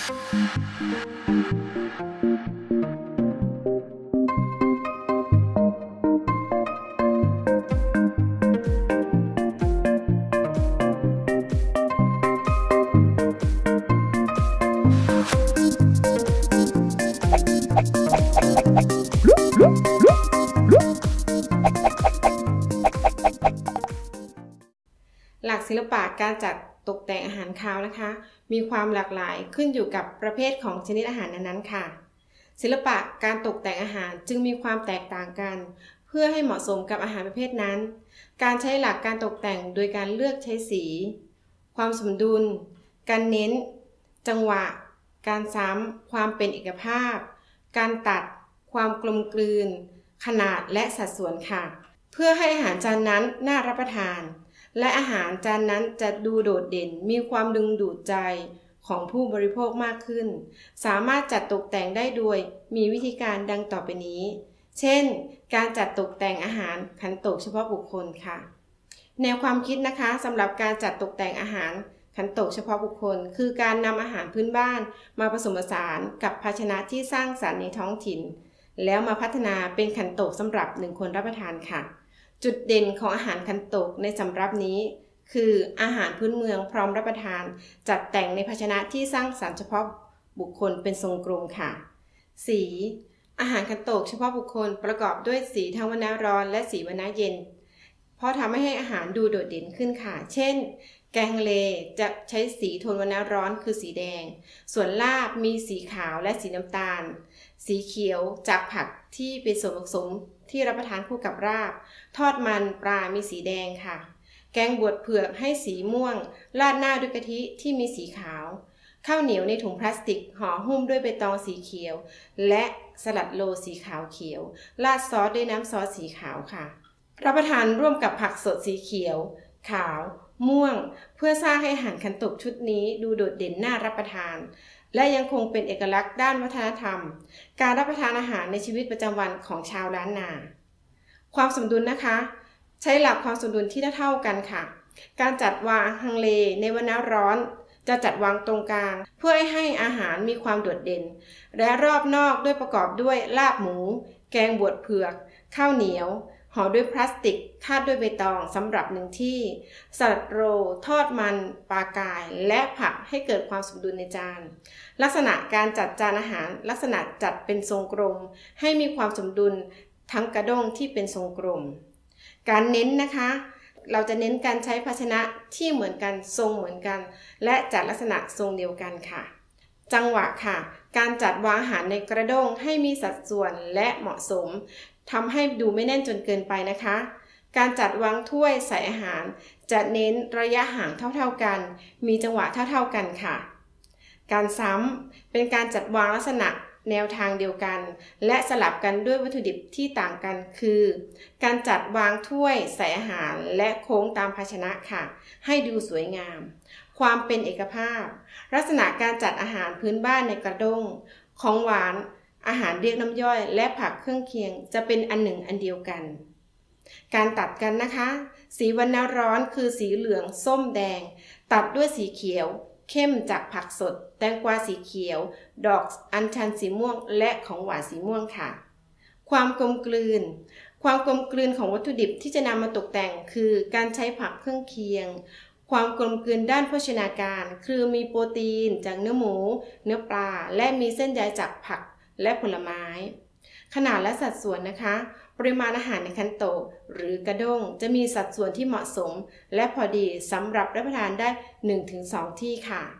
หลักศิลปะการจัด ตกแต่งอาหารคาวนะคะ มีความหลากหลายขึ้นอยู่กับประเภทของชนิดอาหารนั้นๆค่ะ ศิลปะการตกแต่งอาหารจึงมีความแตกต่างกัน เพื่อให้เหมาะสมกับอาหารประเภทนั้น การใช้หลักการตกแต่งโดยการเลือกใช้สี ความสมดุล การเน้น จังหวะ การซ้ำความเป็นเอกภาพ การตัด ความกลมกลืน ขนาดและสัดส่วนค่ะ เพื่อให้อาหารจานนั้นน่ารับประทาน และอาหารจานนั้นจะดูโดดเด่นมีความดึงดูดใจของผู้บริโภคมากขึ้น สามารถจัดตกแต่งได้โดยมีวิธีการดังต่อไปนี้ เช่น การจัดตกแต่งอาหารขันโตกเฉพาะบุคคลค่ะ แนวความคิดนะคะสำหรับการจัดตกแต่งอาหารขันโตกเฉพาะบุคคล คือการนำอาหารพื้นบ้านมาผสมผสานกับภาชนะที่สร้างสรรค์ในท้องถิ่น แล้วมาพัฒนาเป็นขันโตกสำหรับหนึ่งคนรับประทานค่ะ จุดเด่นของอาหารคันโตกในสำรับนี้ คืออาหารพื้นเมืองพร้อมรับประทาน จัดแต่งในภาชนะที่สร้างสรรค์เฉพาะบุคคลเป็นทรงกลมค่ะ สี อาหารคันโตกเฉพาะบุคคลประกอบด้วยสีทั้งวรรณะร้อนและสีวรรณะเย็น เพราะทำให้อาหารดูโดดเด่นขึ้นค่ะ เช่น แกงเลจะใช้สีโทนวรรณะร้อนคือสีแดง ส่วนลาบมีสีขาวและสีน้ำตาล สีเขียวจากผักที่เป็นส่วนผสมที่รับประทานคู่กับราบ ทอดมันปลา มีสีแดงค่ะ แกงบวชเผือกให้สีม่วง ราดหน้าด้วยกะทิที่มีสีขาว ข้าวเหนียวในถุงพลาสติกห่อหุ้มด้วยใบตองสีเขียว และสลัดโลสีขาวเขียว ราดซอสด้วยน้ำซอสสีขาวค่ะ รับประทานร่วมกับผักสดสีเขียว ขาว ม่วง เพื่อสร้างให้อาหารคันตกชุดนี้ดูโดดเด่นน่ารับประทาน และยังคงเป็นเอกลักษณ์ด้านวัฒนธรรม การรับประทานอาหารในชีวิตประจำวันของชาวล้านนา ความสมดุลนะคะ ใช้หลักความสมดุลที่เท่ากันค่ะ การจัดวางฮังเลในวันน้ร้อนจะจัดวางตรงกลาง เพื่อให้อาหารมีความโดดเด่น และรอบนอกด้วยประกอบด้วยลาบหมู แกงบวชเผือก ข้าวเหนียว ห่อด้วยพลาสติกคาดด้วยใบตองสำหรับหนึ่งที่ สลัดโรทอดมันปลากาย และผักให้เกิดความสมดุลในจาน ลักษณะการจัดจานอาหาร ลักษณะจัดเป็นทรงกลม ให้มีความสมดุลทั้งกระด้งที่เป็นทรงกลม การเน้นนะคะ เราจะเน้นการใช้ภาชนะที่เหมือนกันทรงเหมือนกัน และจัดลักษณะทรงเดียวกันค่ะ จังหวะค่ะ การจัดวางอาหารในกระด้งให้มีสัดส่วนและเหมาะสมทำให้ดูไม่แน่นจนเกินไปนะคะ การจัดวางถ้วยใส่อาหาร จะเน้นระยะห่างเท่าๆกัน มีจังหวะเท่าๆกันค่ะ การซ้ำเป็นการจัดวางลักษณะแนวทางเดียวกัน และสลับกันด้วยวัตถุดิบที่ต่างกันคือ การจัดวางถ้วยใส่อาหารและโค้งตามภาชนะค่ะ ให้ดูสวยงาม ความเป็นเอกภาพ ลักษณะการจัดอาหารพื้นบ้านในกระด้ง ของหวาน อาหารเรียกน้ำย่อย และผักเครื่องเคียง จะเป็นอันหนึ่งอันเดียวกัน การตัดกันนะคะ สีวรรณร้อนคือสีเหลือง ส้มแดง ตัดด้วยสีเขียว เข้มจากผักสด แตงกวาสีเขียว ดอกอัญชันสีม่วง และของหวานสีม่วงค่ะ ความกลมกลืนความกลมกลืนของวัตถุดิบที่จะนำมาตกแต่งคือการใช้ผักเครื่องเคียง ความกลมกลืนด้านโภชนาการ คือมีโปรตีนจากเนื้อหมู เนื้อปลา และมีเส้นใยจากผักและผลไม้ ขนาดและสัดส่วนนะคะ ปริมาณอาหารในคันโตหรือกระด้งจะมีสัดส่วนที่เหมาะสม และพอดีสำหรับรับประทานได้ 1-2 ที่ค่ะ